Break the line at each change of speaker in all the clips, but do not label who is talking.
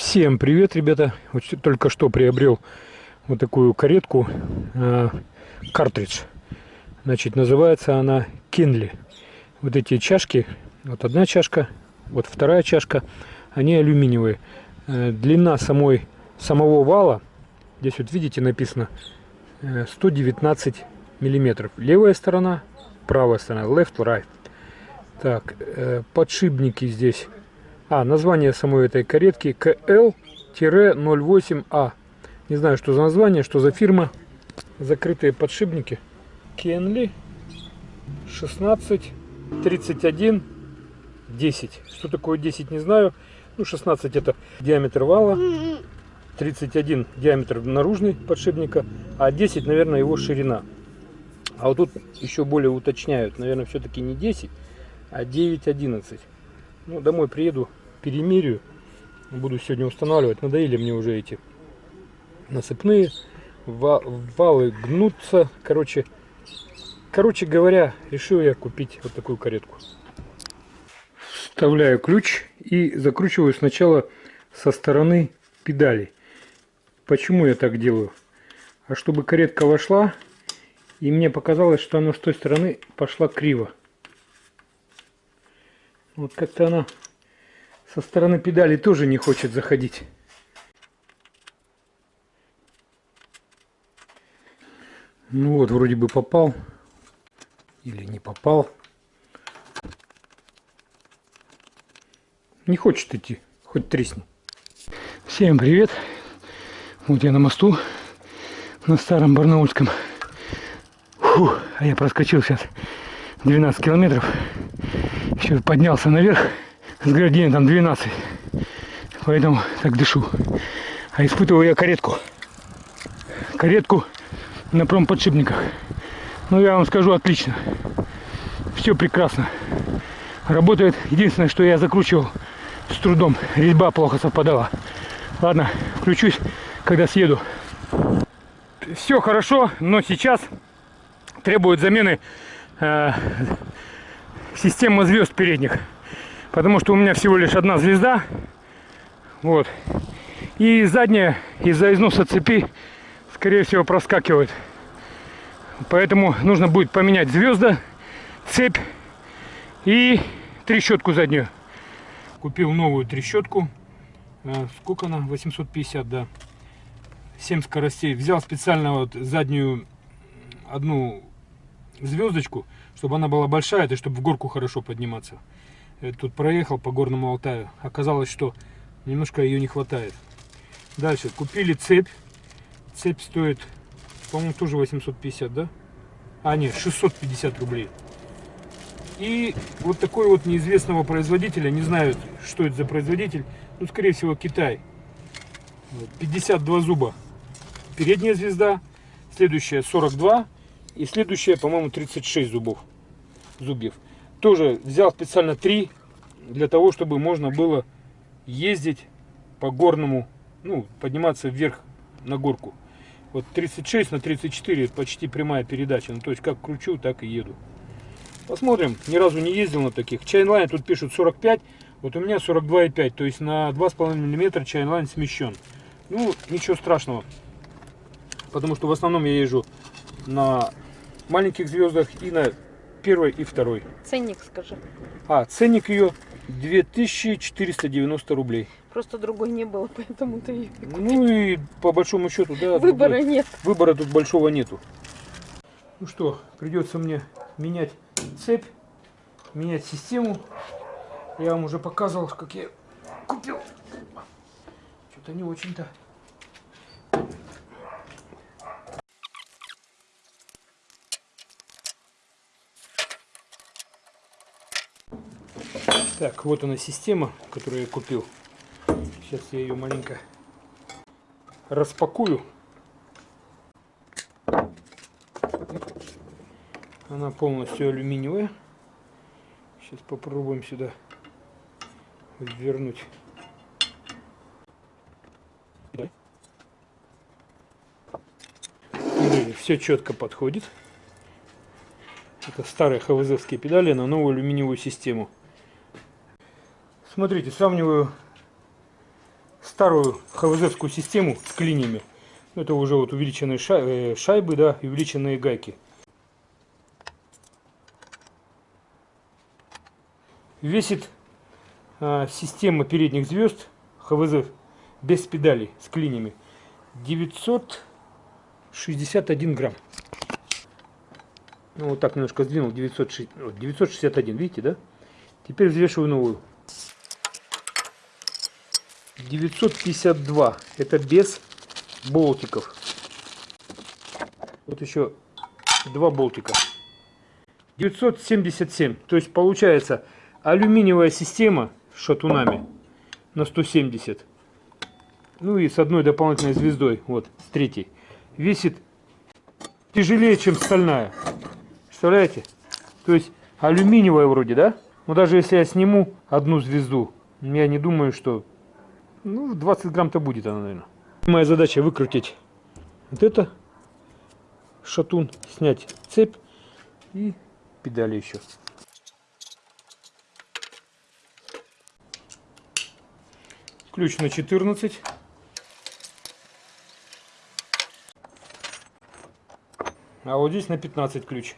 Всем привет, ребята! Вот только что приобрел вот такую каретку, э, картридж. Значит, называется она Кинли. Вот эти чашки, вот одна чашка, вот вторая чашка, они алюминиевые. Э, длина самой, самого вала, здесь вот видите написано, э, 119 миллиметров. Левая сторона, правая сторона, left, right. Так, э, подшипники здесь а, название самой этой каретки КЛ-08А. Не знаю, что за название, что за фирма. Закрытые подшипники. Кенли 16 31 10. Что такое 10, не знаю. Ну, 16 это диаметр вала. 31 диаметр наружный подшипника. А 10, наверное, его ширина. А вот тут еще более уточняют. Наверное, все-таки не 10, а 9-11. Ну, домой приеду, перемерю. Буду сегодня устанавливать. Надоели мне уже эти насыпные. Валы гнутся. Короче, короче говоря, решил я купить вот такую каретку. Вставляю ключ и закручиваю сначала со стороны педали. Почему я так делаю? А чтобы каретка вошла, и мне показалось, что она с той стороны пошла криво. Вот как-то она со стороны педали тоже не хочет заходить. Ну вот, вроде бы попал. Или не попал. Не хочет идти. Хоть тресни. Всем привет. Вот я на мосту. На старом Барнаульском. Фу, а я проскочил сейчас 12 километров. Еще поднялся наверх с градиентом 12. Поэтому так дышу. А испытываю я каретку. Каретку на промподшипниках. Ну, я вам скажу, отлично. Все прекрасно. Работает. Единственное, что я закручивал с трудом. Резьба плохо совпадала. Ладно, включусь, когда съеду. Все хорошо, но сейчас требует замены э, система звезд передних потому что у меня всего лишь одна звезда. Вот. И задняя из-за износа цепи, скорее всего, проскакивает. Поэтому нужно будет поменять звезда, цепь и трещотку заднюю. Купил новую трещотку. Э, сколько она? 850, да. 7 скоростей. Взял специально вот заднюю одну звездочку, чтобы она была большая, и чтобы в горку хорошо подниматься тут проехал по горному Алтаю. Оказалось, что немножко ее не хватает. Дальше. Купили цепь. Цепь стоит, по-моему, тоже 850, да? А, нет, 650 рублей. И вот такой вот неизвестного производителя, не знаю, что это за производитель, ну, скорее всего, Китай. 52 зуба. Передняя звезда, следующая 42 и следующая, по-моему, 36 зубов. Зубьев. Тоже взял специально три, для того, чтобы можно было ездить по горному, ну, подниматься вверх на горку. Вот 36 на 34 почти прямая передача. Ну, то есть как кручу, так и еду. Посмотрим. Ни разу не ездил на таких. Chainline тут пишут 45. Вот у меня 42,5. То есть на 2,5 мм chainline смещен. Ну, ничего страшного. Потому что в основном я езжу на маленьких звездах и на первой и второй.
Ценник скажи.
А, ценник ее 2490 рублей.
Просто другой не было, поэтому ты ее
Ну и по большому счету, да.
Выбора другой. нет.
Выбора тут большого нету. Ну что, придется мне менять цепь, менять систему. Я вам уже показывал, как я купил. Что-то не очень-то. Так, вот она система, которую я купил. Сейчас я ее маленько распакую. Она полностью алюминиевая. Сейчас попробуем сюда вернуть. Все четко подходит. Это старые хвзовские педали на новую алюминиевую систему. Смотрите, сравниваю старую ХВЗовскую систему с клиньями. Это уже вот увеличенные э, шайбы, да, и увеличенные гайки. Весит а, система передних звезд ХВЗ без педалей с клинями 961 грамм. Ну, вот так немножко сдвинул, 960, вот, 961, видите, да? Теперь взвешиваю новую. 952, это без болтиков. Вот еще два болтика. 977, то есть получается алюминиевая система с шатунами на 170. Ну и с одной дополнительной звездой, вот, с третьей. Весит тяжелее, чем стальная. Представляете? То есть алюминиевая вроде, да? Но даже если я сниму одну звезду, я не думаю, что... Ну, 20 грамм-то будет она, наверное. Моя задача выкрутить вот это шатун, снять цепь и педали еще. Ключ на 14. А вот здесь на 15 ключ.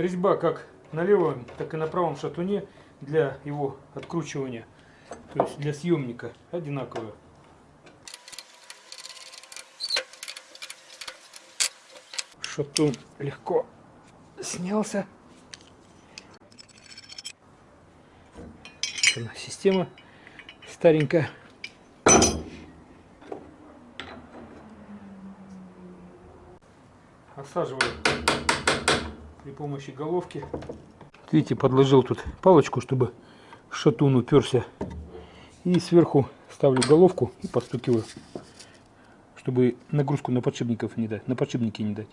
Резьба как на левом, так и на правом шатуне для его откручивания, то есть для съемника одинаковая. Шатун легко снялся. Вот она, система старенькая. Осаживаю при помощи головки. Видите, подложил тут палочку, чтобы шатун уперся. И сверху ставлю головку и подстукиваю, чтобы нагрузку на подшипников не дать, на подшипники не дать.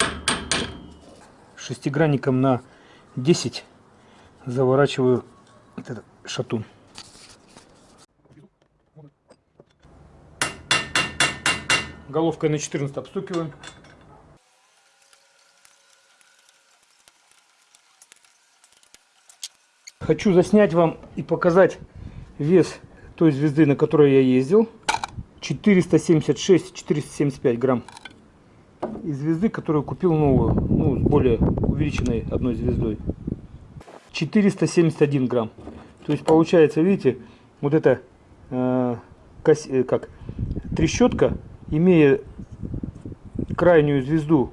Шестигранником на 10 заворачиваю этот шатун. Головкой на 14 обстукиваем. Хочу заснять вам и показать вес той звезды, на которой я ездил. 476-475 грамм. И звезды, которую купил новую, ну, с более увеличенной одной звездой. 471 грамм. То есть получается, видите, вот эта э, кос, э, как трещотка, имея крайнюю звезду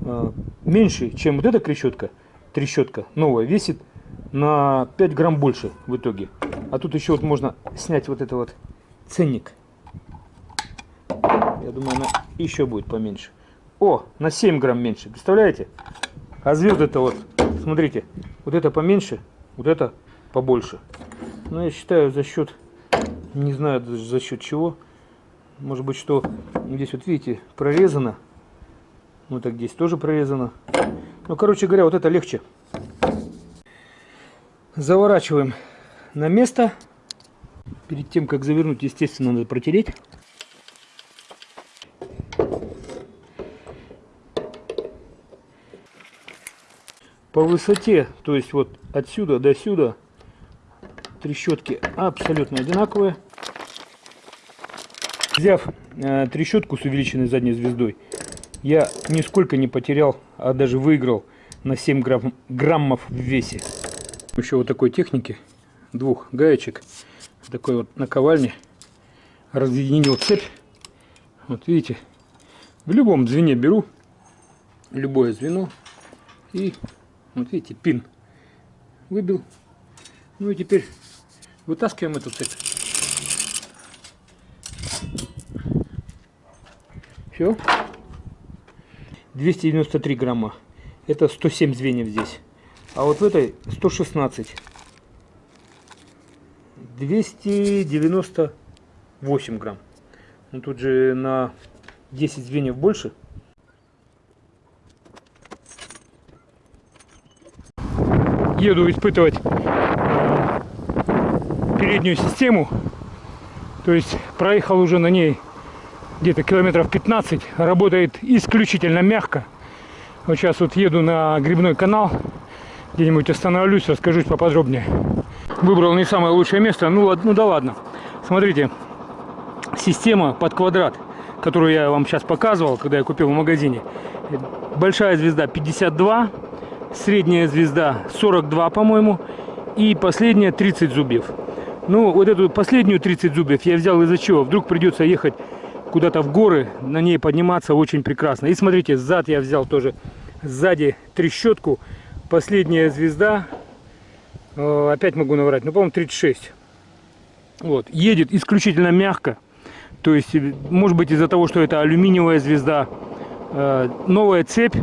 э, меньше, чем вот эта трещотка, трещотка новая, весит на 5 грамм больше в итоге. А тут еще вот можно снять вот это вот ценник. Я думаю, она еще будет поменьше. О, на 7 грамм меньше. Представляете? А звезды-то вот, смотрите, вот это поменьше, вот это побольше. Но я считаю за счет, не знаю даже за счет чего. Может быть, что здесь вот видите, прорезано. Вот так здесь тоже прорезано. Ну, короче говоря, вот это легче. Заворачиваем на место. Перед тем, как завернуть, естественно, надо протереть. По высоте, то есть вот отсюда до сюда, трещотки абсолютно одинаковые. Взяв э, трещотку с увеличенной задней звездой, я нисколько не потерял, а даже выиграл на 7 грамм, граммов в весе еще вот такой техники, двух гаечек, такой вот наковальни, разъединил цепь. Вот видите, в любом звене беру, любое звено, и вот видите, пин выбил. Ну и теперь вытаскиваем эту цепь. Все. 293 грамма. Это 107 звеньев здесь. А вот в этой 116. 298 грамм. Ну тут же на 10 звеньев больше. Еду испытывать переднюю систему То есть проехал уже на ней где-то километров 15. Работает исключительно мягко. Вот сейчас вот еду на грибной канал. Где-нибудь остановлюсь, расскажу поподробнее. Выбрал не самое лучшее место. Ну, ну да ладно. Смотрите, система под квадрат, которую я вам сейчас показывал, когда я купил в магазине. Большая звезда 52, средняя звезда 42, по-моему, и последняя 30 зубьев. Ну, вот эту последнюю 30 зубьев я взял из-за чего? Вдруг придется ехать куда-то в горы, на ней подниматься очень прекрасно. И смотрите, зад я взял тоже, сзади трещотку, последняя звезда, э, опять могу наврать, ну, по-моему, 36. Вот, едет исключительно мягко, то есть, может быть, из-за того, что это алюминиевая звезда, э, новая цепь,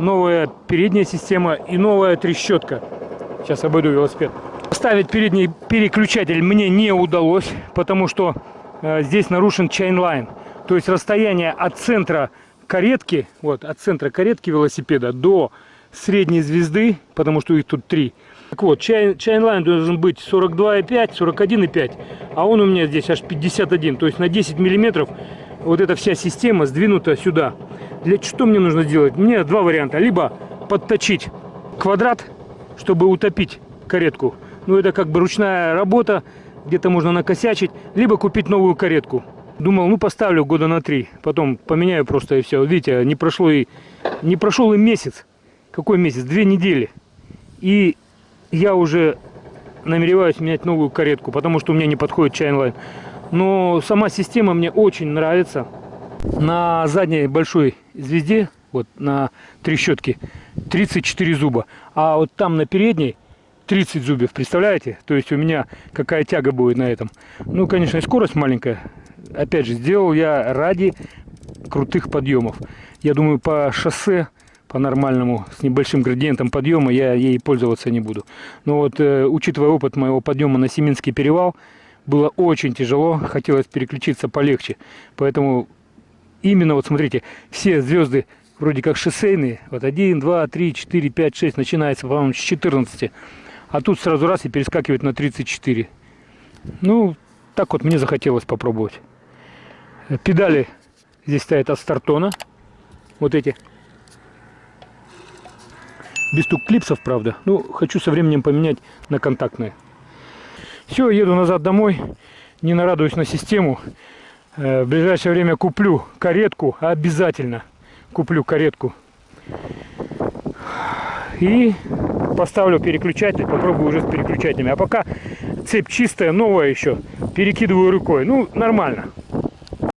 новая передняя система и новая трещотка. Сейчас обойду велосипед. Ставить передний переключатель мне не удалось, потому что э, здесь нарушен чайнлайн. То есть расстояние от центра каретки, вот, от центра каретки велосипеда до средней звезды, потому что их тут три. Так вот, чай, чайнлайн должен быть 42,5, 41,5, а он у меня здесь аж 51. То есть на 10 миллиметров вот эта вся система сдвинута сюда. Для что мне нужно сделать? Мне два варианта. Либо подточить квадрат, чтобы утопить каретку. Ну, это как бы ручная работа, где-то можно накосячить. Либо купить новую каретку. Думал, ну, поставлю года на три. Потом поменяю просто и все. Видите, не прошло и... Не прошел и месяц. Какой месяц? Две недели. И я уже намереваюсь менять новую каретку, потому что у меня не подходит чайнлайн. Но сама система мне очень нравится. На задней большой звезде, вот на трещотке, 34 зуба. А вот там на передней 30 зубьев, представляете? То есть у меня какая тяга будет на этом. Ну, конечно, и скорость маленькая. Опять же, сделал я ради крутых подъемов. Я думаю, по шоссе, по нормальному, с небольшим градиентом подъема, я ей пользоваться не буду. Но вот, э, учитывая опыт моего подъема на Семинский перевал, было очень тяжело, хотелось переключиться полегче. Поэтому именно, вот смотрите, все звезды вроде как шоссейные, вот 1, 2, 3, 4, 5, 6, начинается, по-моему, с 14. А тут сразу раз и перескакивает на 34. Ну, так вот мне захотелось попробовать. Педали здесь стоят от стартона. Вот эти. Без стук клипсов, правда. Ну, хочу со временем поменять на контактные. Все, еду назад домой. Не нарадуюсь на систему. Э, В ближайшее время куплю каретку. Обязательно куплю каретку. И поставлю переключатель. Попробую уже с переключателями. А пока цепь чистая, новая еще. Перекидываю рукой. Ну, нормально.